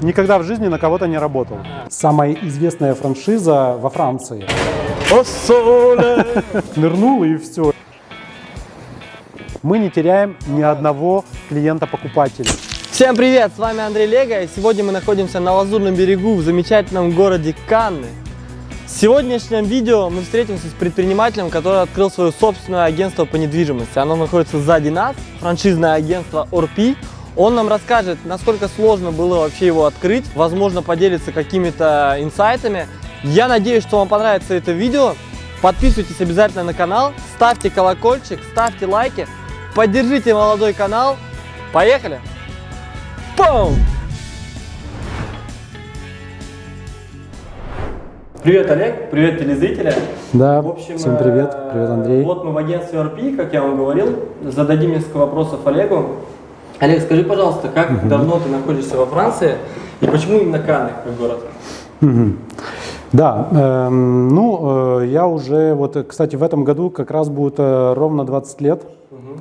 никогда в жизни на кого-то не работал. Самая известная франшиза во Франции. Нырнул и все. Мы не теряем ни одного клиента-покупателя. Всем привет, с вами Андрей Лего, и сегодня мы находимся на Лазурном берегу в замечательном городе Канны. В сегодняшнем видео мы встретимся с предпринимателем, который открыл свое собственное агентство по недвижимости. Оно находится сзади нас, франшизное агентство Орпи. Он нам расскажет, насколько сложно было вообще его открыть, возможно, поделится какими-то инсайтами. Я надеюсь, что вам понравится это видео. Подписывайтесь обязательно на канал, ставьте колокольчик, ставьте лайки, поддержите молодой канал. Поехали! Пум! Привет, Олег, привет, телезрители. Да, В общем, всем привет. э, Привет, Андрей. Вот мы в агентстве RP, как я вам говорил. Зададим несколько вопросов Олегу. Олег, скажи, пожалуйста, как давно ты находишься во Франции и почему именно Канны как город? Мгм. Да, эм, ну, э, я уже, вот, э, кстати, в этом году как раз будет э, ровно 20 лет,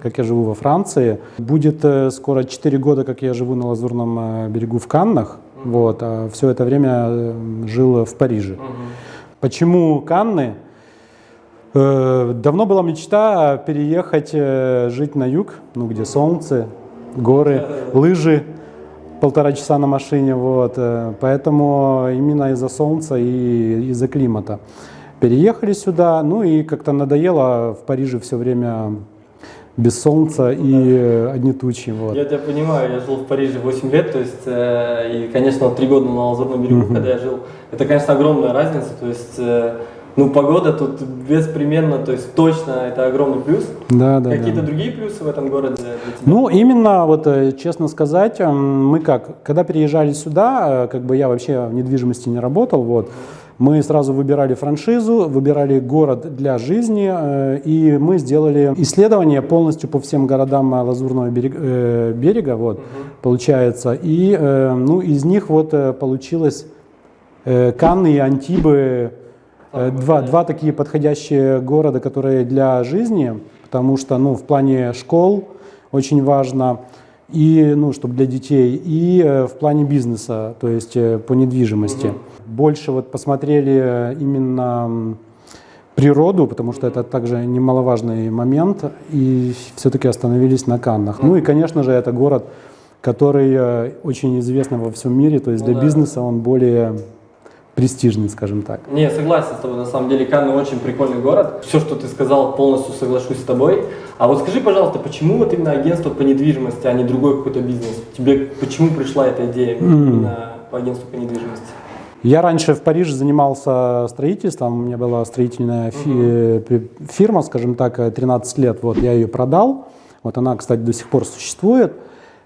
как я живу во Франции. Будет э, скоро 4 года, как я живу на Лазурном э, берегу в Каннах, вот, а все это время э, жил в Париже. Почему Канны? Э, Давно была мечта переехать, э, жить на юг, ну, где солнце, горы, лыжи, полтора часа на машине, вот. э, Поэтому именно из-за солнца и из-за климата. Переехали сюда, ну и как-то надоело в Париже все время без солнца и э, одни тучи, вот. Я тебя понимаю, я жил в Париже 8 лет, то есть, э, и, конечно, вот 3 года на Лазурном берегу, когда я жил, это, конечно, огромная разница, то есть, э, ну, погода тут беспримерно, то есть, точно это огромный плюс. Да, да, Какие-то да. другие плюсы в этом городе для тебя? Ну, именно, вот, э, честно сказать, мы как, когда переезжали сюда, э, как бы я вообще в недвижимости не работал, вот, мы сразу выбирали франшизу, выбирали город для жизни, э, и мы сделали исследование полностью по всем городам Лазурного берег- э, берега, вот, получается, и, ну, из них вот получилось Канны и Антибы, два, два такие подходящие города, которые для жизни, потому что, ну, в плане школ очень важно, и, ну, чтобы для детей, и э, в плане бизнеса, то есть э, по недвижимости. Больше вот посмотрели э, именно природу, потому что это также немаловажный момент, и все-таки остановились на Каннах. Ну и, конечно же, это город, который э, очень известный во всем мире, то есть Ну для да. бизнеса он более престижный, скажем так. Не, согласен с тобой, на самом деле Канны очень прикольный город. Все, что ты сказал, полностью соглашусь с тобой. А вот скажи, пожалуйста, почему вот именно агентство по недвижимости, а не другой какой-то бизнес? Тебе почему пришла эта идея именно по агентству по недвижимости? Я раньше в Париже занимался строительством, у меня была строительная фи- фирма, скажем так, э, 13 лет, вот я ее продал, вот она, кстати, до сих пор существует,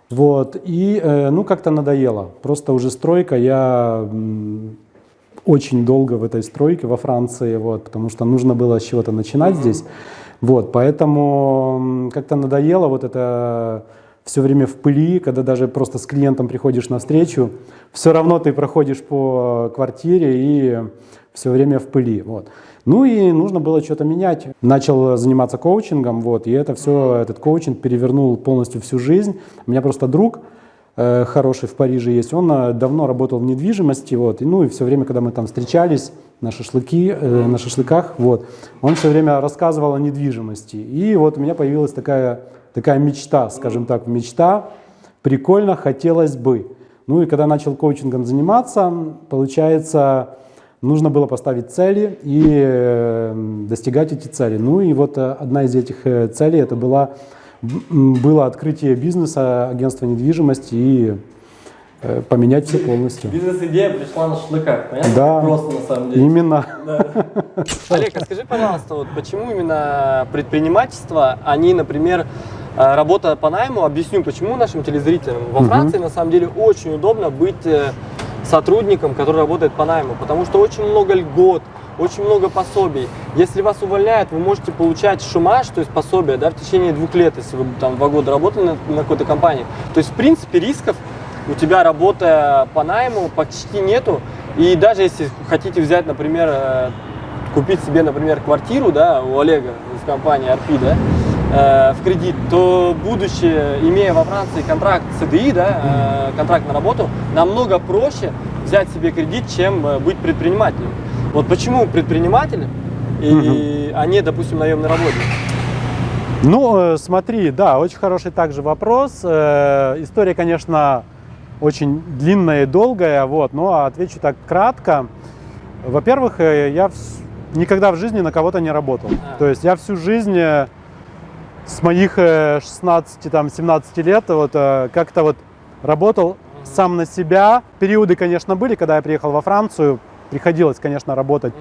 вот, и, э, ну, как-то надоело, просто уже стройка, я очень долго в этой стройке во Франции, вот, потому что нужно было с чего-то начинать здесь, вот, поэтому как-то надоело вот это все время в пыли, когда даже просто с клиентом приходишь на встречу, все равно ты проходишь по квартире и все время в пыли. Вот. Ну и нужно было что-то менять. Начал заниматься коучингом, вот, и это все, этот коучинг перевернул полностью всю жизнь. У меня просто друг хороший в Париже есть, он э, давно работал в недвижимости, вот, и, ну и все время, когда мы там встречались на шашлыки, э, на шашлыках, вот, он все время рассказывал о недвижимости. И вот у меня появилась такая, такая мечта, скажем так, мечта, прикольно, хотелось бы. Ну и когда начал коучингом заниматься, получается, нужно было поставить цели и э, достигать эти цели. Ну и вот э, одна из этих э, целей это была, было открытие бизнеса, агентства недвижимости и э, поменять все полностью. Бизнес-идея пришла на шашлыках, понятно? Да. Просто на самом деле. Именно. Олег, а скажи, пожалуйста, вот почему именно предпринимательство, а не, например, э, работа по найму, объясню, почему нашим телезрителям. Во Франции, на самом деле, очень удобно быть э, сотрудником, который работает по найму, потому что очень много льгот, очень много пособий. Если вас увольняют, вы можете получать шумаш, то есть пособие, да, в течение двух лет, если вы там два года работали на, на какой-то компании. То есть, в принципе, рисков у тебя работая по найму почти нету. И даже если хотите взять, например, э, купить себе, например, квартиру, да, у Олега из компании RP, да, э, в кредит, то будучи, имея во Франции контракт CDI, да, э, контракт на работу, намного проще взять себе кредит, чем быть предпринимателем. Вот почему предприниматели, и, а не, допустим, наемный работник? Ну, э, смотри, да, очень хороший также вопрос. Э, История, конечно, очень длинная и долгая, вот, но отвечу так кратко. Во-первых, э, я никогда в жизни на кого-то не работал. А. То есть я всю жизнь с моих э, 16, там, 17 лет вот как-то вот работал сам на себя. Периоды, конечно, были, когда я приехал во Францию, приходилось, конечно, работать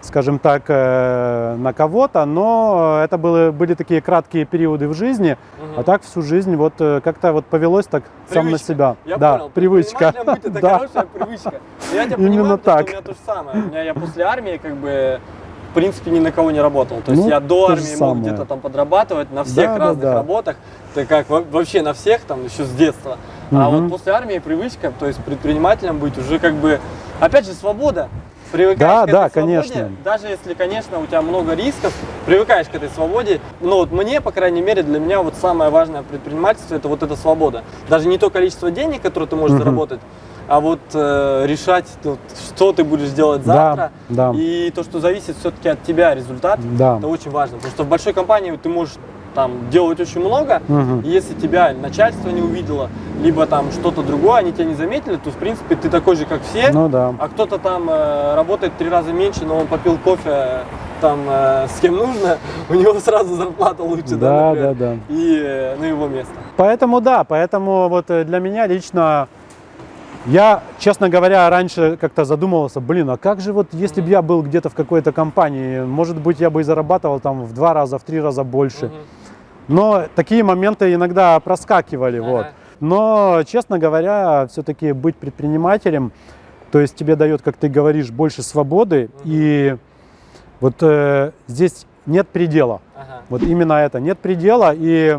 скажем так, э, на кого-то, но это были, были такие краткие периоды в жизни, Мгм. а так всю жизнь вот э, как-то вот повелось так сам на Привычка. себя. Я да, понял. привычка. Быть это да. хорошая привычка. Я тебя Именно понимаю, так. что у меня то же самое. У меня я после армии как бы в принципе ни на кого не работал. То есть Ну, я до армии мог где-то там подрабатывать на всех Да, да, разных да. работах. Так как во- вообще на всех там еще с детства. А Мгм. вот после армии привычка, то есть предпринимателем быть уже как бы, опять же, свобода. Привыкаешь Да, к этой да, свободе, конечно. даже если, конечно, у тебя много рисков, привыкаешь к этой свободе. Но вот мне, по крайней мере, для меня вот самое важное в предпринимательстве это вот эта свобода. Даже не то количество денег, которое ты можешь Мгм. заработать, а вот э, решать, вот, что ты будешь делать Да, завтра. да. И то, что зависит все-таки от тебя результат, Да. это очень важно. Потому что в большой компании ты можешь там делать очень много, Мгм. и если тебя начальство не увидело, либо там что-то другое, они тебя не заметили, то в принципе ты такой же, как все. Ну да. А кто-то там э, работает три раза меньше, но он попил кофе э, там э, с кем нужно, у него сразу зарплата лучше, да, Да, например, да, да. и э, на его место. Поэтому да, поэтому вот э, для меня лично, я, честно говоря, раньше как-то задумывался, блин, а как же вот, если бы я был где-то в какой-то компании, может быть, я бы и зарабатывал там в два раза, в три раза больше. Но такие моменты иногда проскакивали, Ага. вот. Но, честно говоря, все-таки быть предпринимателем, то есть тебе дает, как ты говоришь, больше свободы, и вот э, здесь нет предела. Ага. Вот именно это, нет предела, и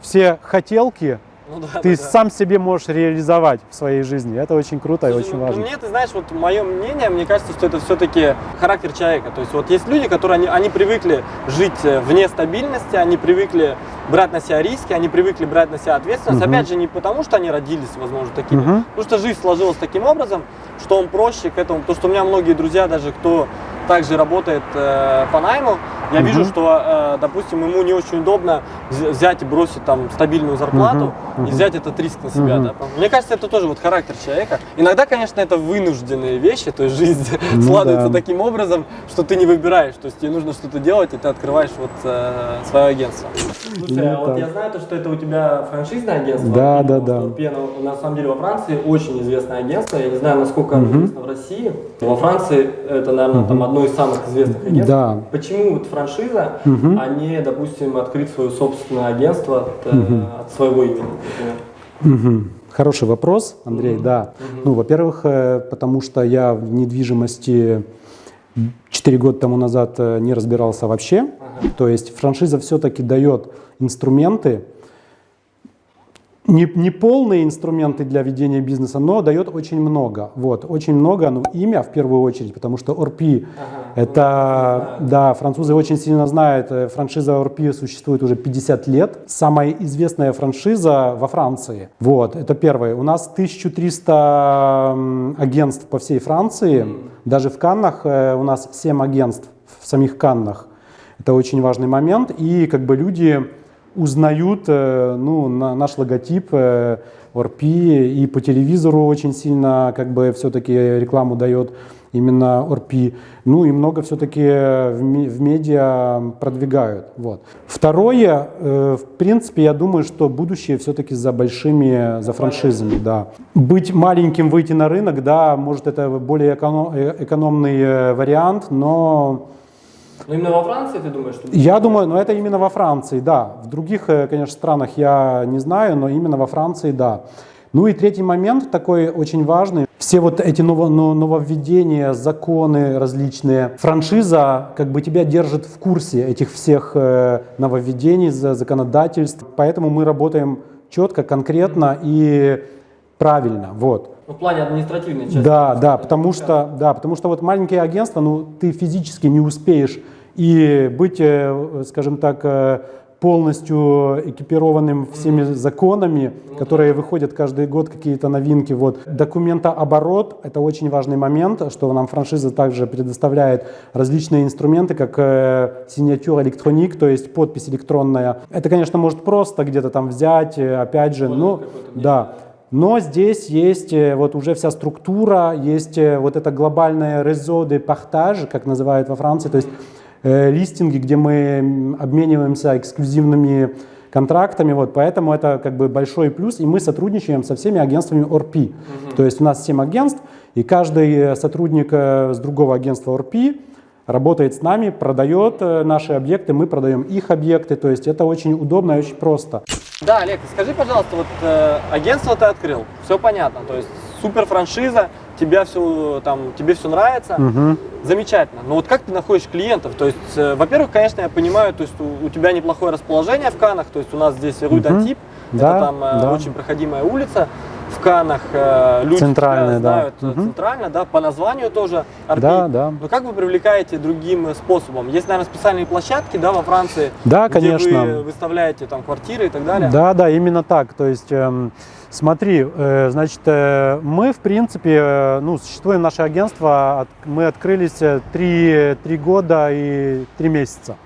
все хотелки Ну да, ты да, да. сам себе можешь реализовать в своей жизни. Это очень круто и Слушай, очень ну, важно. Мне, ты знаешь, вот мое мнение, мне кажется, что это все-таки характер человека. То есть вот есть люди, которые они, они привыкли жить э, вне стабильности, они привыкли брать на себя риски, они привыкли брать на себя ответственность. Мгм. Опять же, не потому, что они родились, возможно, такими, Мгм. потому что жизнь сложилась таким образом, что он проще к этому. Потому что у меня многие друзья, даже кто также работает э, по найму, я Мгм. вижу, что, э, допустим, ему не очень удобно вз- взять и бросить там стабильную зарплату Мгм. и взять этот риск на себя. Мгм. Да? Мне кажется, это тоже вот характер человека. Иногда, конечно, это вынужденные вещи, то есть жизнь Ну складывается да. таким образом, что ты не выбираешь, то есть тебе нужно что-то делать, и ты открываешь вот э, свое агентство. Слушай, Ну а вот так. я знаю, то, что это у тебя франшизное агентство. Да, да, да. Пена, на самом деле во Франции очень известное агентство. Я не знаю, насколько оно известно в России. Во Франции это, наверное, там одно из самых известных агентств. Да. Почему вот франшиза, а не, допустим, открыть свое собственное агентство от, э, от своего имени, например? Хороший вопрос, Андрей, да. Ну, во-первых, э, потому что я в недвижимости 4 года тому назад э, не разбирался вообще. Ага. То есть франшиза все-таки дает инструменты, не, не полные инструменты для ведения бизнеса, но дает очень много. Вот, очень много, ну, имя в первую очередь, потому что ORP Ага. это, да, французы очень сильно знают, э, франшиза ORP существует уже 50 лет. Самая известная франшиза во Франции. Вот, это первое. У нас 1300 м, агентств по всей Франции. Даже в Каннах э, у нас 7 агентств в самих Каннах. Это очень важный момент. И как бы люди узнают э, ну, на- наш логотип э, ORP и по телевизору очень сильно как бы все-таки рекламу дает именно ORP. Ну и много все-таки в, ме- в медиа продвигают. Вот. Второе, э, в принципе, я думаю, что будущее все-таки за большими, за франшизами, да. Быть маленьким, выйти на рынок, да, может это более эконом- экономный вариант, но Но именно во Франции ты думаешь, что... я думаю, но это именно во Франции, да. В других, э, конечно, странах я не знаю, но именно во Франции, да. Ну и третий момент такой очень важный. Все вот эти ново- но- нововведения, законы различные, франшиза как бы тебя держит в курсе этих всех э, нововведений, за- законодательств. Поэтому мы работаем четко, конкретно и правильно. Вот. Ну, в плане административной части. Да, да, потому что, да, потому что вот маленькие агентства, ну, ты физически не успеешь и быть, э, скажем так, э, полностью экипированным всеми законами, которые выходят каждый год, какие-то новинки. Вот. Документооборот – это очень важный момент, что нам франшиза также предоставляет различные инструменты, как э, электроник, то есть подпись электронная. Это, конечно, может просто где-то там взять, э, опять же, но да. Но здесь есть вот уже вся структура, есть вот это глобальное réseau de partage, как называют во Франции, то есть листинги, где мы обмениваемся эксклюзивными контрактами, вот, поэтому это как бы большой плюс, и мы сотрудничаем со всеми агентствами ORP, то есть у нас 7 агентств, и каждый э, сотрудник э, с другого агентства ORP работает с нами, продает э, наши объекты, мы продаем их объекты, то есть это очень удобно и очень просто. Да, Олег, скажи, пожалуйста, вот э, агентство ты открыл, все понятно, то есть супер франшиза, тебя все, там, тебе все нравится, Мгм. замечательно. Но вот как ты находишь клиентов? То есть, э, во-первых, конечно, я понимаю, то есть у, у тебя неплохое расположение в Канах, то есть у нас здесь Мгм. d'Antibes, Да, это там э, да. очень проходимая улица. В Канах э, люди Центральная, тебя да. знают Мгм. центрально, да, по названию тоже. RP. Да, да. Но как вы привлекаете другим способом? Есть, наверное, специальные площадки, да, во Франции, Да, где конечно. вы выставляете там квартиры и так далее. Да, да, именно так. То есть, эм, смотри, э, значит, э, мы, в принципе, э, ну, существуем наше агентство, мы открылись три, три года и три месяца.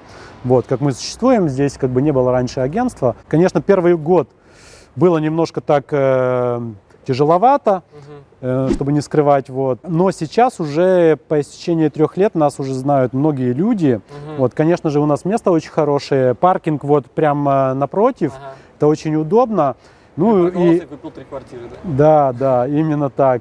Вот, как мы существуем, здесь как бы не было раньше агентства. Конечно, первый год было немножко так э, тяжеловато, э, чтобы не скрывать, вот. Но сейчас уже по истечении трех лет нас уже знают многие люди. Вот, конечно же, у нас место очень хорошее, паркинг вот прямо напротив, Ага. это очень удобно. Ну и и купил три квартиры, да? да, да, именно так.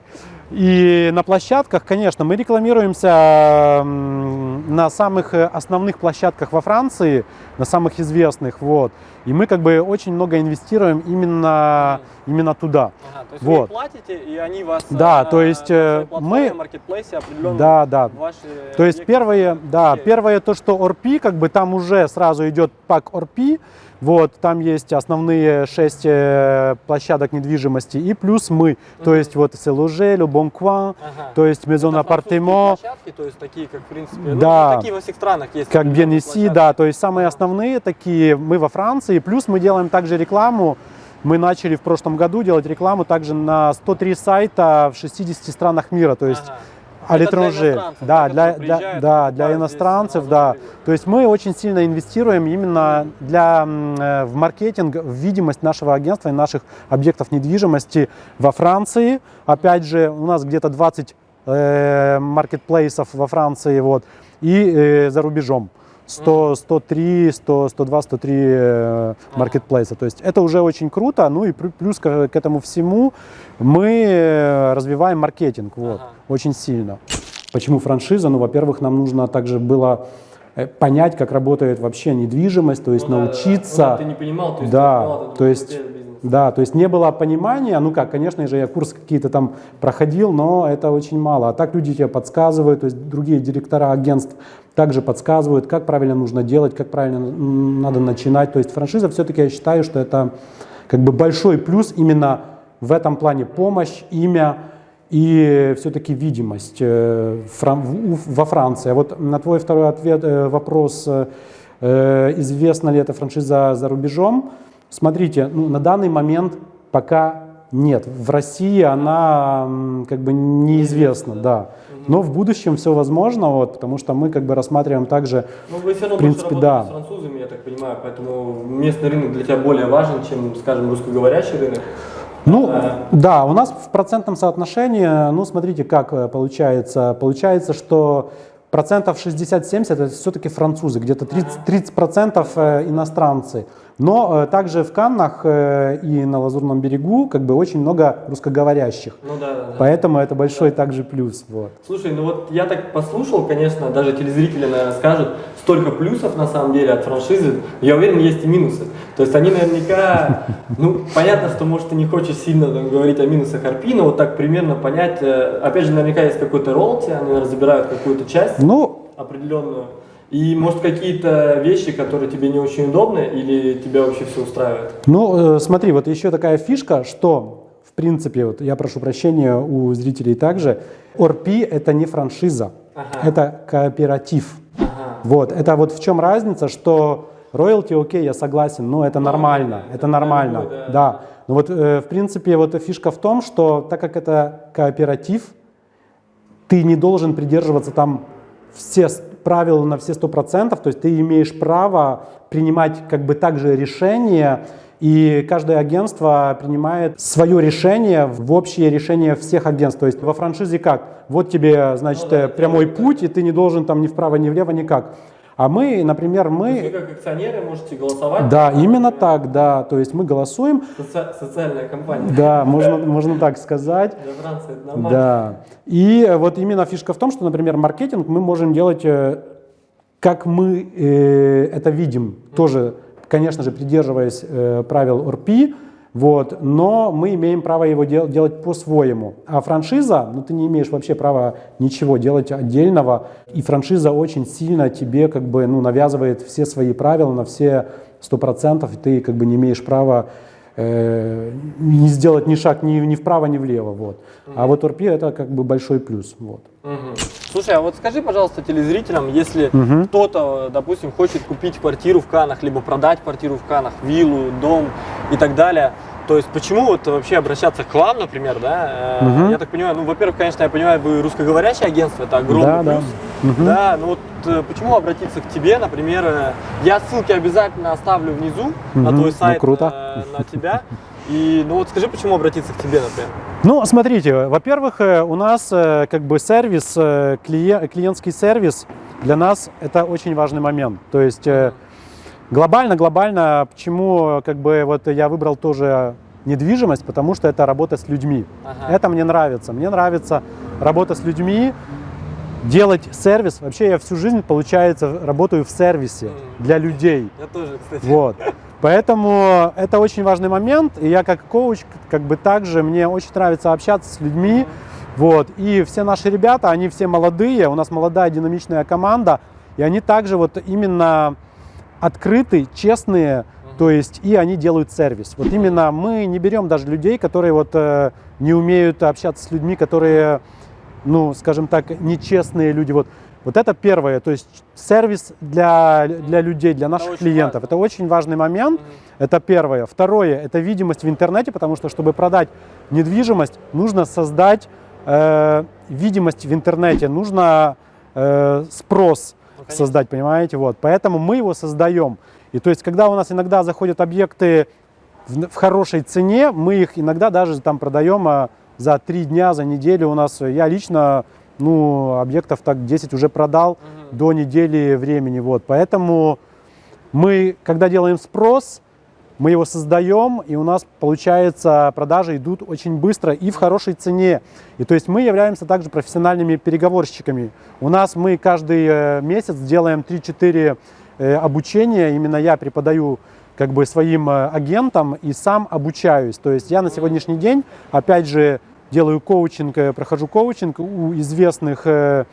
И на площадках, конечно, мы рекламируемся на самых э, основных площадках во Франции, на самых известных, вот. И мы как бы очень много инвестируем именно, именно туда. Ага, то есть вы Вот. платите, и они вас Да, э, то есть, на э, платформе, мы- маркетплейсе определенно Да, да. ваши То есть первое, да, первое то, что ORP, как бы там уже сразу идет пак ORP, вот, там есть основные шесть э, площадок недвижимости и плюс мы, то Мгм. есть вот Селуже, Coin, Ага. то есть французские Appartement, площадки, то есть такие, как в принципе, ну, Да. не такие во всех странах есть. как площадки. да, то есть самые основные такие мы во Франции, плюс мы делаем также рекламу, мы начали в прошлом году делать рекламу также на 103 сайта в 60 странах мира, то есть Ага. А иностранцев, Да, для, для, да, для иностранцев, да. То есть мы очень сильно инвестируем именно для, э, в маркетинг, в видимость нашего агентства и наших объектов недвижимости во Франции. Опять же, у нас где-то 20 э, маркетплейсов во Франции вот, и э, за рубежом. 100, 103, 100, 102, 103 э, маркетплейса. То есть это уже очень круто. Ну и плю- плюс к, к этому всему мы э, развиваем маркетинг вот, Ага. очень сильно. Почему франшиза? Ну, во-первых, нам нужно также было э, понять, как работает вообще недвижимость, то есть Ну да, да, да. научиться. Ну ты не понимал, то есть Да, ты этот то есть-. Да, то есть не было понимания, ну как, конечно же, я курсы какие-то там проходил, но это очень мало. А так люди тебе подсказывают, то есть другие директора агентств также подсказывают, как правильно нужно делать, как правильно надо начинать. То есть франшиза все-таки я считаю, что это как бы большой плюс именно в этом плане помощь, имя и все-таки видимость э, во Франции. А вот на твой второй ответ, э, вопрос, э, известна ли эта франшиза за рубежом, смотрите, ну, на данный момент пока нет. В России она как бы неизвестна, да. Но в будущем все возможно, вот, потому что мы как бы рассматриваем также Ну, вы все равно В принципе, да. с французами, я так понимаю, поэтому местный рынок для тебя более важен, чем, скажем, русскоговорящий рынок. Ну, А. да, у нас в процентном соотношении, ну, смотрите, как э, получается. Получается, что процентов 60-70 это все-таки французы, где-то 30, 30 процентов э, иностранцы. Но э, также в Каннах э, и на Лазурном берегу как бы очень много русскоговорящих. Ну да, да, да. Поэтому это большой также плюс. Вот. Слушай, ну вот я так послушал, конечно, даже телезрители, наверное, скажут, столько плюсов на самом деле от франшизы, я уверен, есть и минусы. То есть они наверняка, ну, понятно, что, может, ты не хочешь сильно там, говорить о минусах RP, но вот так примерно понять, э, опять же, наверняка есть какой-то ролти, они наверное, забирают какую-то часть Ну, определенную, и, может, какие-то вещи, которые тебе не очень удобны, или тебя вообще все устраивает? Ну, э, смотри, вот еще такая фишка, что, в принципе, вот я прошу прощения у зрителей также, ORP это не франшиза, Ага. это кооператив. Ага. Вот, это вот в чем разница, что роялти, окей, я согласен, но это нормально, это нормально, любой, да. да. Но вот, э, в принципе, вот фишка в том, что так как это кооператив, ты не должен придерживаться там все правила на все сто процентов, то есть ты имеешь право принимать как бы также решения, и каждое агентство принимает свое решение в общее решение всех агентств. То есть во франшизе как? Вот тебе, значит, Ну да, э, прямой путь, и ты не должен там ни вправо, ни влево, никак. А мы, например, Вы мы... как акционеры можете голосовать. Да, именно так, да. То есть мы голосуем, Соци- социальная компания. да, можно, можно так сказать. Для Франции это нормально. Да. И вот именно фишка в том, что, например, маркетинг мы можем делать, э, как мы э, это видим, тоже, конечно же, придерживаясь э, правил ОРПИ, вот, но мы имеем право его дел- делать по-своему. А франшиза, ну ты не имеешь вообще права ничего делать отдельного, и франшиза очень сильно тебе как бы ну, навязывает все свои правила на все сто процентов, и ты как бы не имеешь права э, не сделать ни шаг ни, ни вправо, ни влево. Вот. А вот ОРПИ это как бы большой плюс. Вот. Мгм. Слушай, а вот скажи, пожалуйста, телезрителям, если кто-то, допустим, хочет купить квартиру в Канах, либо продать квартиру в Канах, виллу, дом и так далее, то есть почему вот вообще обращаться к вам, например, да? Мгм. Я так понимаю, ну, во-первых, конечно, я понимаю, вы русскоговорящее агентство, это огромный Да, да. плюс. Мгм. Да, ну вот э, почему обратиться к тебе, например, э, я ссылки обязательно оставлю внизу на Мгм, твой ну, сайт, круто. э, на тебя. И ну вот скажи, почему обратиться к тебе, например? Ну, смотрите, во-первых, э, у нас э, как бы сервис, э, клие- клиентский сервис для нас это очень важный момент. То есть глобально, глобально, почему как бы вот я выбрал тоже недвижимость, потому что это работа с людьми. Ага. Это мне нравится. Мне нравится работа с людьми, делать сервис. Вообще я всю жизнь, получается, работаю в сервисе для людей. Я тоже, кстати. Вот. Поэтому это очень важный момент. И я как коуч, как бы также, мне очень нравится общаться с людьми. Вот. И все наши ребята, они все молодые, у нас молодая динамичная команда, и они также вот именно открыты, честные, то есть и они делают сервис. Вот именно мы не берем даже людей, которые вот э, не умеют общаться с людьми, которые, ну, скажем так, нечестные люди. Вот, вот это первое, то есть сервис для, для людей, для наших очень клиентов. важно. Это очень важный момент. Мгм. Это первое. Второе – это видимость в интернете, потому что, чтобы продать недвижимость, нужно создать э, видимость в интернете, нужно э, спрос Ну, конечно. создать, понимаете? Вот. Поэтому мы его создаем. И то есть, когда у нас иногда заходят объекты в, в хорошей цене, мы их иногда даже там продаем а, за три дня, за неделю. У нас, я лично, ну, объектов так 10 уже продал Мгм. до недели времени. Вот. Поэтому мы, когда делаем спрос, мы его создаем, и у нас, получается, продажи идут очень быстро и в хорошей цене. И то есть мы являемся также профессиональными переговорщиками. У нас мы каждый э, месяц делаем 3-4 э, обучения. Именно я преподаю как бы своим э, агентам и сам обучаюсь. То есть я на сегодняшний день, опять же, делаю коучинг, э, прохожу коучинг у известных э,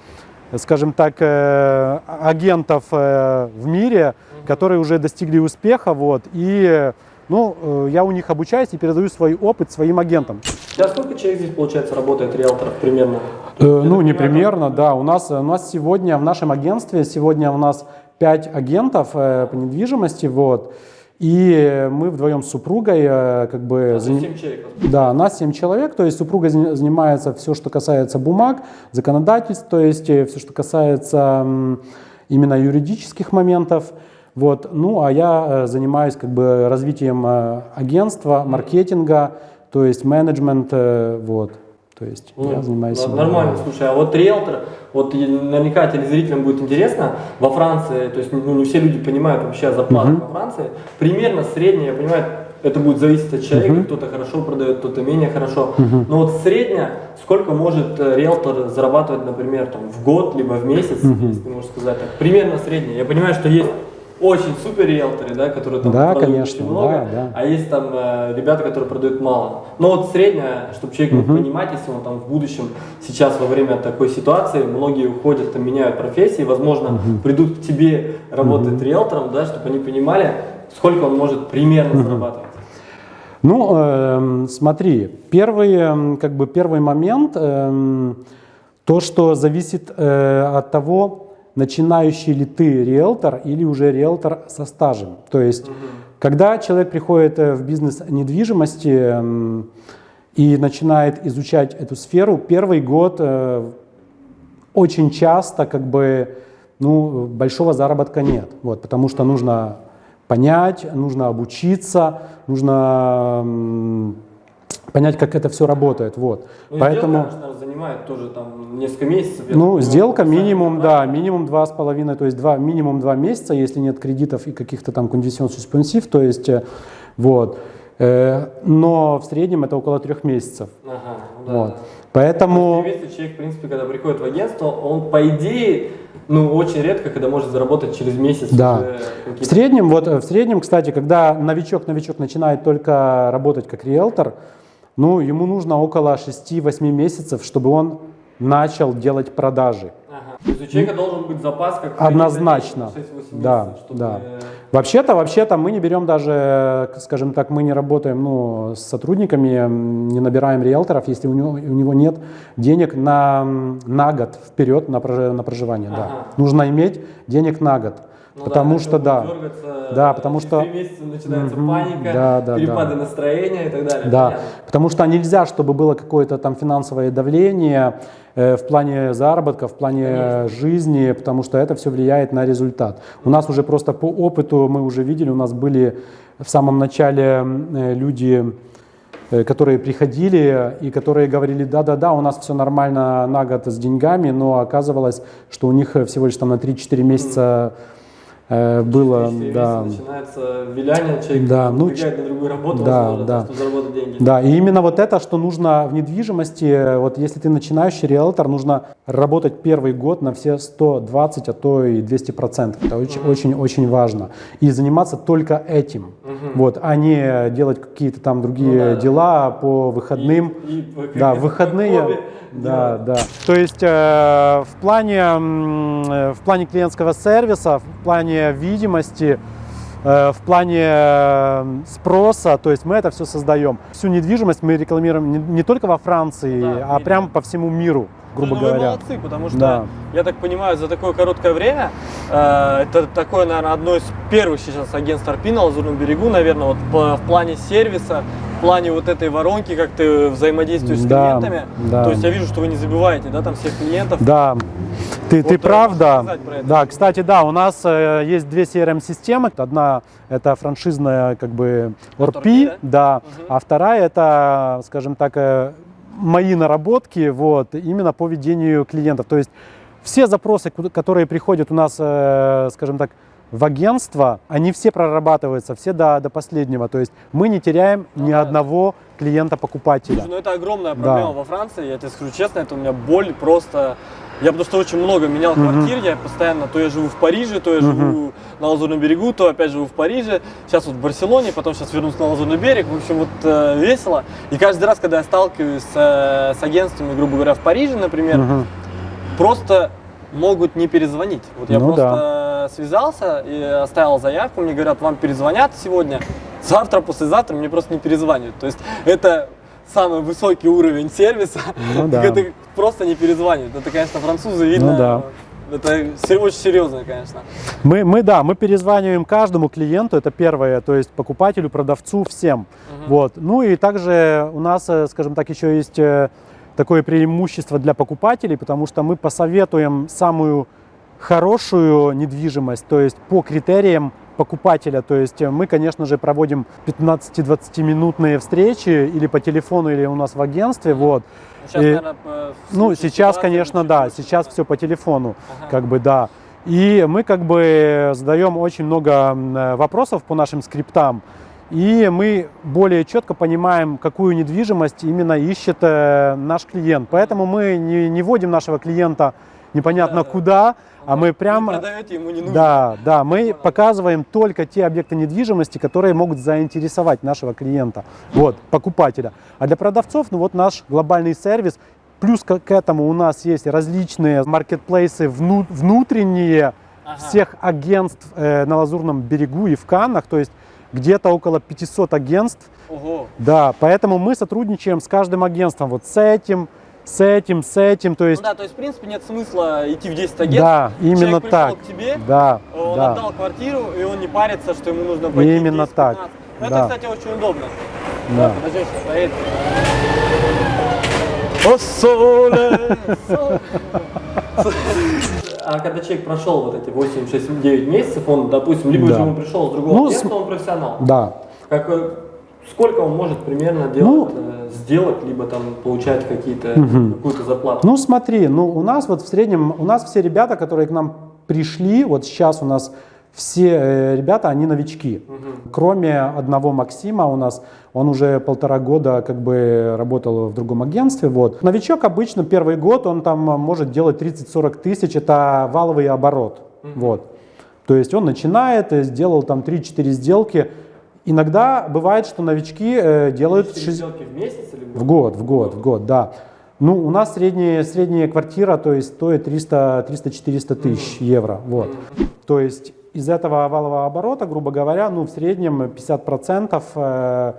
скажем так, агентов в мире, которые уже достигли успеха, вот, и, ну, я у них обучаюсь и передаю свой опыт своим агентам. Сейчас сколько человек здесь, получается, работает риэлторов примерно? Э, ну, не примерно, да. У нас, у нас сегодня в нашем агентстве сегодня у нас 5 агентов э, по недвижимости, вот. И мы вдвоем с супругой э, как бы... там заним- 7 человек. Да, нас 7 человек, то есть супруга занимается все, что касается бумаг, законодательств, то есть все, что касается именно юридических моментов. Вот. Ну, а я э, занимаюсь как бы развитием э, агентства, маркетинга, то есть менеджмент, э, вот. То есть Ну, я занимаюсь... н- именно- Нормально, слушай, а вот риэлтор, вот наверняка телезрителям будет интересно, во Франции, то есть ну, не все люди понимают вообще зарплату Мгм. во Франции, примерно средняя, я понимаю, это будет зависеть от человека, кто-то хорошо продает, кто-то менее хорошо, но вот средняя, сколько может э, риэлтор зарабатывать, например, там, в год, либо в месяц, если ты можешь сказать так, примерно средняя. Я понимаю, что есть очень супер риэлторы, да, которые там Да, продают конечно, очень много, да, да. а есть там э, ребята, которые продают мало. Но вот средняя, чтобы человек мог понимать, если он там в будущем, сейчас во время такой ситуации, многие уходят, там меняют профессии, возможно, придут к тебе работать риэлтором, да, чтобы они понимали, сколько он может примерно зарабатывать. Ну, эм, смотри, первый, эм, как бы первый момент, эм, то, что зависит э, от того, начинающий ли ты риэлтор или уже риэлтор со стажем. То есть, когда человек приходит э, в бизнес недвижимости м, и начинает изучать эту сферу, первый год э, очень часто как бы ну, большого заработка нет, вот, потому что нужно понять, нужно обучиться, нужно понять, как это все работает, вот. Ну, Поэтому, сделка, занимает тоже там несколько месяцев. ну, понимаю, сделка минимум, да, минимум два с половиной, то есть два, минимум два месяца, если нет кредитов и каких-то там кондицион суспенсив, то есть, э, вот. Э, Но в среднем это около трех месяцев. Ага, ну да, Вот. да. Поэтому... Если человек, в принципе, когда приходит в агентство, он, по идее, ну, очень редко, когда может заработать через месяц Да. уже В среднем, вот э, в среднем, кстати, когда новичок-новичок начинает только работать как риэлтор, ну, ему нужно около 6-8 месяцев, чтобы он начал делать продажи. Ага. То есть у человека должен быть запас как Однозначно. 6-8 Да, месяцев, чтобы- да. Вообще-то, вообще-то мы не берем даже, скажем так, мы не работаем ну, с сотрудниками, не набираем риэлторов, если у него, у него нет денег на, на год вперед на, прожи- на проживание. Да. Ага. Нужно иметь денег на год. Ну потому да, что да. дергаться, Да, потому что- месяца начинается Мгм, паника, да, да, перепады да. настроения и так далее. Да, Понятно. потому что нельзя, чтобы было какое-то там финансовое давление э, в плане заработка, в плане э, жизни, потому что это все влияет на результат. У нас уже просто по опыту мы уже видели, у нас были в самом начале э, люди, э, которые приходили и которые говорили, да-да-да, у нас все нормально на год с деньгами, но оказывалось, что у них э, всего лишь там на 3-4 месяца э, было, Через да, начинается виляние, человек Да, ну, на другую работу, да, возможно, да. чтобы заработать деньги. Да, и именно вот это, что нужно в недвижимости, вот если ты начинающий риэлтор, нужно работать первый год на все 120, а то и 200 процентов. Это очень, очень, очень важно. И заниматься только этим, вот, а не делать какие-то там другие Ну да, да. дела по выходным. И- и Да, выходные. хобби Да, да. То есть э, в плане э, в плане клиентского сервиса, в плане видимости, э, в плане э, спроса, то есть мы это все создаем. Всю недвижимость мы рекламируем не, не только во Франции, Да, а видимо. прям по всему миру, грубо ну, Вы говоря. молодцы, потому что, Да. я так понимаю, за такое короткое время, э, это такое, наверное, одно из первых сейчас агентств RP на Лазурном берегу, наверное, вот по- в плане сервиса, в плане вот этой воронки, как ты взаимодействуешь с Да, клиентами. да. То есть я вижу, что вы не забиваете, да, там всех клиентов. Да, ты, Вот, ты прав, да. Да, кстати, да, у нас э, есть две CRM-системы. Одна это франшизная, как бы, ORP, ORP, да, Мгм. а вторая это, скажем так, э, мои наработки, вот, именно по ведению клиентов. То есть все запросы, которые приходят у нас, э, скажем так, в агентство, они все прорабатываются, все до, до последнего. То есть мы не теряем Ну ни да. одного клиента-покупателя. Слушай, ну это огромная Да. проблема во Франции, я тебе скажу честно, это у меня боль просто... Я потому что очень много менял Мгм. квартир, я постоянно, то я живу в Париже, то я Мгм. живу на Лазурном берегу, то опять живу в Париже, сейчас вот в Барселоне, потом сейчас вернусь на Лазурный берег, в общем, вот э, весело. И каждый раз, когда я сталкиваюсь с, э, с агентствами, грубо говоря, в Париже, например, Мгм. просто могут не перезвонить. Вот я Ну просто связался и оставил заявку, мне говорят, вам перезвонят сегодня, завтра, послезавтра мне просто не перезванивают. То есть это самый высокий уровень сервиса, Ну да. это просто не перезванивают. Это, конечно, французы видно. Ну да. Это очень серьезно, конечно. Мы, мы, да, мы перезваниваем каждому клиенту, это первое, то есть покупателю, продавцу, всем. Вот. Ну и также у нас, э, скажем так, еще есть э, такое преимущество для покупателей, потому что мы посоветуем самую хорошую недвижимость, то есть по критериям покупателя. То есть э, мы, конечно же, проводим 15-20 минутные встречи или по телефону, или у нас в агентстве. Вот. Сейчас, И- наверное, Ну, сейчас, конечно, да, сейчас все по телефону, Ага. как бы, да. И мы как бы задаем очень много э, вопросов по нашим скриптам, и мы более четко понимаем, какую недвижимость именно ищет э, наш клиент. Поэтому мы не, не вводим нашего клиента непонятно Да-да. куда, а мы Вы прямо... продаете, ему не нужно. Да, да, мы показываем только те объекты недвижимости, которые могут заинтересовать нашего клиента, вот, покупателя. А для продавцов, ну вот наш глобальный сервис, плюс к, к этому у нас есть различные маркетплейсы вну- внутренние Ага. всех агентств э, на Лазурном берегу и в Каннах, то есть где-то около 500 агентств, Ого. да, поэтому мы сотрудничаем с каждым агентством, вот с этим, с этим, с этим, то Ну есть, да, то есть, в принципе, нет смысла идти в 10 агентств. да, именно Человек пришел так, к тебе, да, он да. отдал квартиру, и он не парится, что ему нужно пойти Именно 10-15. так, Ну, да. Это, кстати, очень удобно. Да. Подожди, сейчас стоит. О, соле. А когда человек прошел вот эти 8, 6, 9 месяцев, он, допустим, либо Да. же он пришел с другого Ну, с- он профессионал. Да. Как, э, сколько он может примерно делать, э, сделать, либо там получать какие-то, какую-то заплату? Ну смотри, ну у нас вот в среднем, у нас все ребята, которые к нам пришли, вот сейчас у нас все э, ребята, они новички. Кроме одного Максима у нас, он уже полтора года как бы работал в другом агентстве. Вот. Новичок обычно первый год, он там может делать 30-40 тысяч, это валовый оборот. Вот. То есть он начинает, э, сделал там 3-4 сделки. Иногда бывает, что новички э, делают Четыре 60 сделки в месяц или в год, в год, в год, да. Ну, у нас средняя, средняя квартира, то есть стоит 300 300-400 тысяч евро, вот. То есть из этого валового оборота, грубо говоря, ну, в среднем 50% э,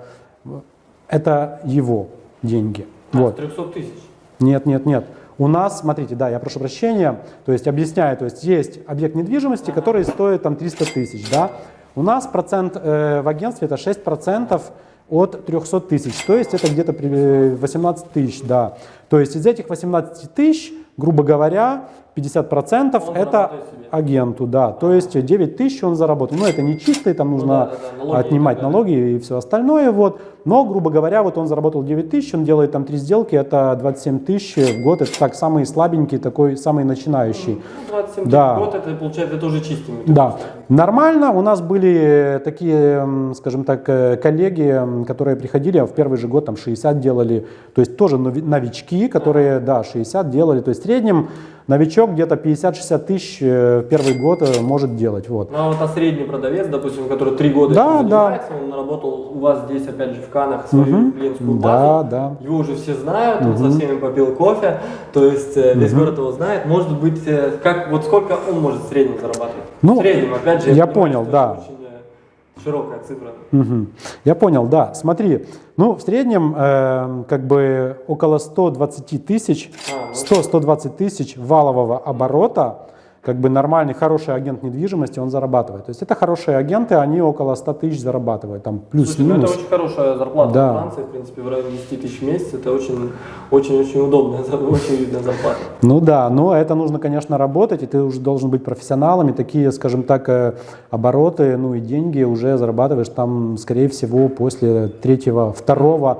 это его деньги. А, Вот. с 300 тысяч. Нет, нет, нет. У нас, смотрите, да, я прошу прощения, то есть объясняю, то есть есть объект недвижимости, который стоит там 300 тысяч, да. У нас процент э, в агентстве это 6% от 300 тысяч, то есть это где-то при- э, 18 тысяч, да. То есть из этих 18 тысяч, грубо говоря, 50% Он это агенту, да. То есть 9 тысяч он заработал. Ну, это не чистый, там нужно да, да, да, налоги отнимать налоги и все остальное, вот. Но, грубо говоря, вот он заработал 9 тысяч, он делает там 3 сделки, это 27 тысяч в год, это так самый слабенький, такой самый начинающий. Ну, 27 тысяч Да. в год, это получается, это уже чистыми. Да, нормально. У нас были такие, м, скажем так, э, коллеги, которые приходили, а в первый же год там 60 делали, то есть тоже нови- новички, которые, да, 60 делали, то есть в среднем новичок где-то 50-60 тысяч э, в первый год э, может делать, вот. Ну а вот а средний продавец, допустим, который три года Да, да. занимается, он наработал у вас здесь, опять же, в Канах свою Мгм. клиентскую базу. Да, да. Его уже все знают, он со всеми попил кофе, то есть э, весь город его знает. Может быть, э, как, вот сколько он может в среднем зарабатывать? Ну, в среднем, опять же, я понимаю, понял, что да. э, широкая цифра. Мгм. Я понял, да. Смотри, ну в среднем э, как бы около 120 тысяч, А, ну. 100-120 тысяч валового оборота, как бы нормальный, хороший агент недвижимости, он зарабатывает. То есть это хорошие агенты, они около 100 тысяч зарабатывают, там Слушай, ну плюс-минус. это очень хорошая зарплата Да. во Франции, в принципе, в районе 10 тысяч в месяц. Это очень, очень, очень удобная, очень видная зарплата. Ну да, но это нужно, конечно, работать, и ты уже должен быть профессионалом, и такие, скажем так, э, обороты, ну и деньги уже зарабатываешь там, скорее всего, после третьего, второго,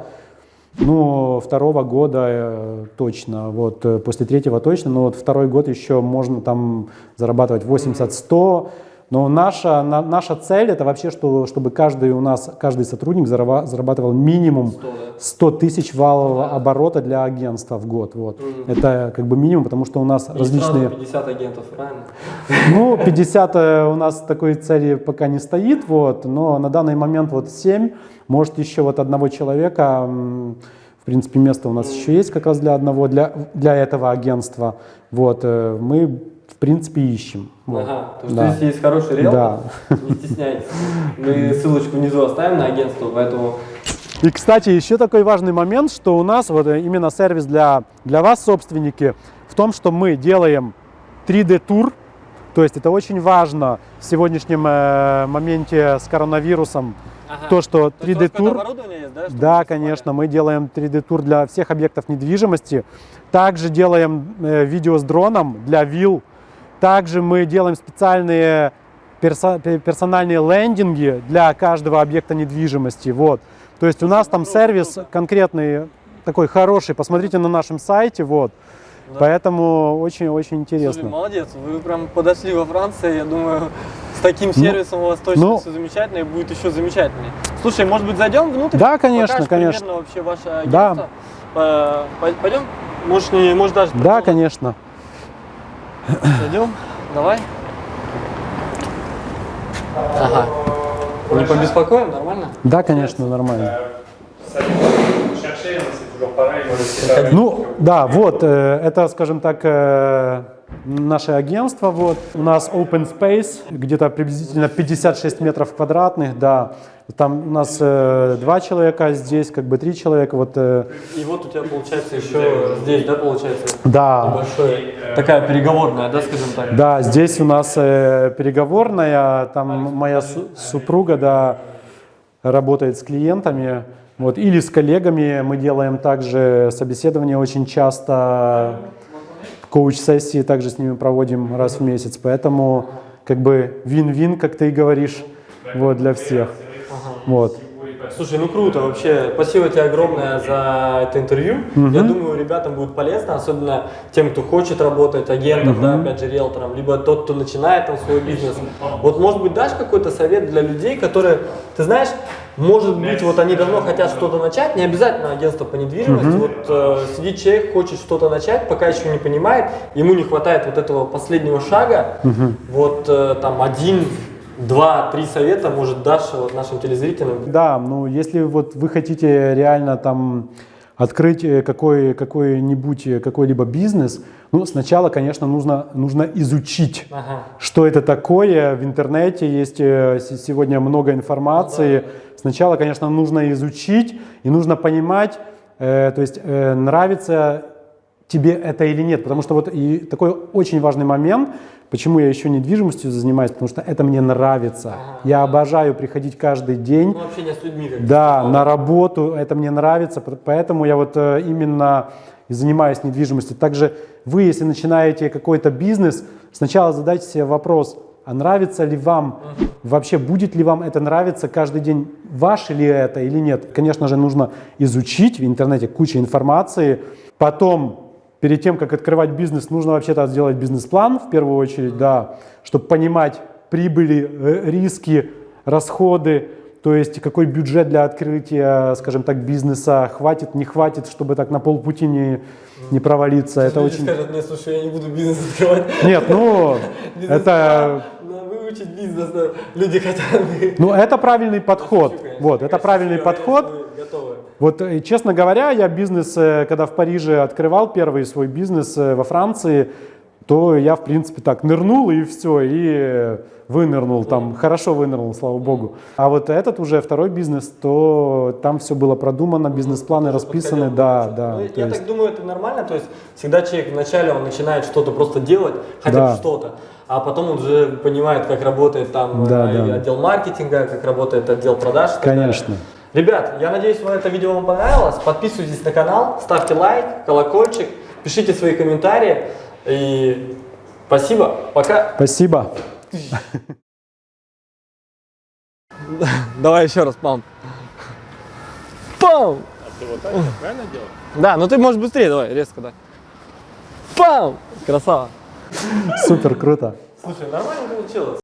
ну, второго года э, точно, вот, э, после третьего точно, но вот второй год еще можно там зарабатывать 80-100, но наша, на- наша цель это вообще, что, чтобы каждый у нас, каждый сотрудник зарабатывал минимум 100, да. 100 тысяч валового оборота для агентства в год. Вот. Это как бы минимум, потому что у нас И различные... сразу 50 агентов, правильно? Ну, 50 э, у нас такой цели пока не стоит, вот, но на данный момент вот 7, может еще вот одного человека, в принципе, место у нас еще есть как раз для одного, для, для этого агентства. Вот, э, мы, в принципе, ищем. Вот. Ага, то есть Да. если есть хороший риэлтор, Да. не стесняйтесь. Мы ссылочку внизу оставим на агентство, поэтому И, кстати, еще такой важный момент, что у нас вот э, именно сервис для, для вас, собственники, в том, что мы делаем 3D-тур, то есть это очень важно в сегодняшнем э, моменте с коронавирусом, то, что То есть какое-то 3D-тур... оборудование есть, да? Да, конечно, мы делаем 3D-тур для всех объектов недвижимости. Также делаем э, видео с дроном для вилл. Также мы делаем специальные персо- пе- персональные лендинги для каждого объекта недвижимости. Вот. То есть у нас там сервис конкретный, такой хороший. Посмотрите на нашем сайте. Вот. Поэтому очень-очень Слушай, интересно. молодец, вы прям подошли во Франции, я думаю, с таким сервисом у вас точно ну. все замечательно и будет еще замечательнее. Слушай, может быть, зайдем внутрь? Да, конечно, Покажешь конечно. вообще ваше Да. агентство? По- Пойдем? Может, не, может даже Да, конечно. Зайдем? Давай. Ага. Не побеспокоим, нормально? Да, конечно, нормально. Ну, да, вот, э, это, скажем так, э, наше агентство. Вот. У нас open space, где-то приблизительно 56 метров квадратных, да. Там у нас э, два человека, здесь как бы три человека. Вот, э, И вот у тебя получается еще здесь, да, получается? да, Большой, такая переговорная, да, скажем так? да, здесь у нас э, переговорная, там моя су- супруга, да, работает с клиентами, вот, или с коллегами. Мы делаем также собеседование очень часто, коуч-сессии также с ними проводим раз в месяц, поэтому как бы вин-вин, как ты и говоришь, вот, для всех. Вот. Слушай, ну круто вообще. Спасибо тебе огромное за это интервью. Я думаю, ребятам будет полезно, особенно тем, кто хочет работать агентом, да, опять же, риэлтором, либо тот, кто начинает там свой бизнес. Вот, может быть, дашь какой-то совет для людей, которые, ты знаешь, может быть, вот они давно хотят что-то начать, не обязательно агентство по недвижимости. Вот э, сидит человек, хочет что-то начать, пока еще не понимает, ему не хватает вот этого последнего шага. Вот э, там один, два, три совета, может, дашь вот нашим телезрителям. Да, ну если вот вы хотите реально там открыть э, какой, какой-нибудь, э, какой-либо бизнес, ну сначала, конечно, нужно, нужно изучить, Ага. что это такое. В интернете есть э, сегодня много информации. Сначала, конечно, нужно изучить и нужно понимать, э, то есть э, нравится тебе это или нет. Потому что вот и такой очень важный момент, почему я еще недвижимостью занимаюсь, потому что это мне нравится. Я обожаю приходить каждый день. Ну, общение с людьми. Как Да, на работу, это мне нравится, поэтому я вот э, именно и занимаюсь недвижимостью. Также вы, если начинаете какой-то бизнес, сначала задайте себе вопрос, а нравится ли вам, вообще будет ли вам это нравиться каждый день, ваше ли это или нет. Конечно же, нужно изучить в интернете куча информации, потом перед тем, как открывать бизнес, нужно вообще-то сделать бизнес-план в первую очередь, да, чтобы понимать прибыли, э, риски, расходы, то есть какой бюджет для открытия, скажем так, бизнеса хватит, не хватит, чтобы так на полпути не, не провалиться. Это очень... скажут, нет, слушай, я не буду бизнес открывать. Нет, ну, это, Надо выучить бизнес. Люди хотят. ну, это правильный подход. Вот, это правильный подход. Вот, э, честно говоря, я бизнес, э, когда в Париже открывал первый свой бизнес э, во Франции, то я, в принципе, так нырнул и все, и вынырнул там, хорошо вынырнул, слава богу. А вот этот уже второй бизнес, то там все было продумано, бизнес-планы расписаны, да, да. Ну, я есть- так думаю, это нормально. То есть всегда человек вначале он начинает что-то просто делать, хотя бы Да. что-то. А потом он уже понимает, как работает там Да, и да. отдел маркетинга, как работает отдел продаж. и так далее. Ребят, я надеюсь, вам это видео вам понравилось. Подписывайтесь на канал, ставьте лайк, колокольчик, пишите свои комментарии. И спасибо, пока. Спасибо. Давай еще раз, пам. Пам! Ты вот так правильно делал? Да, ну ты можешь быстрее, давай, резко, да. Пам! Красава. Супер, круто. Слушай, нормально получилось.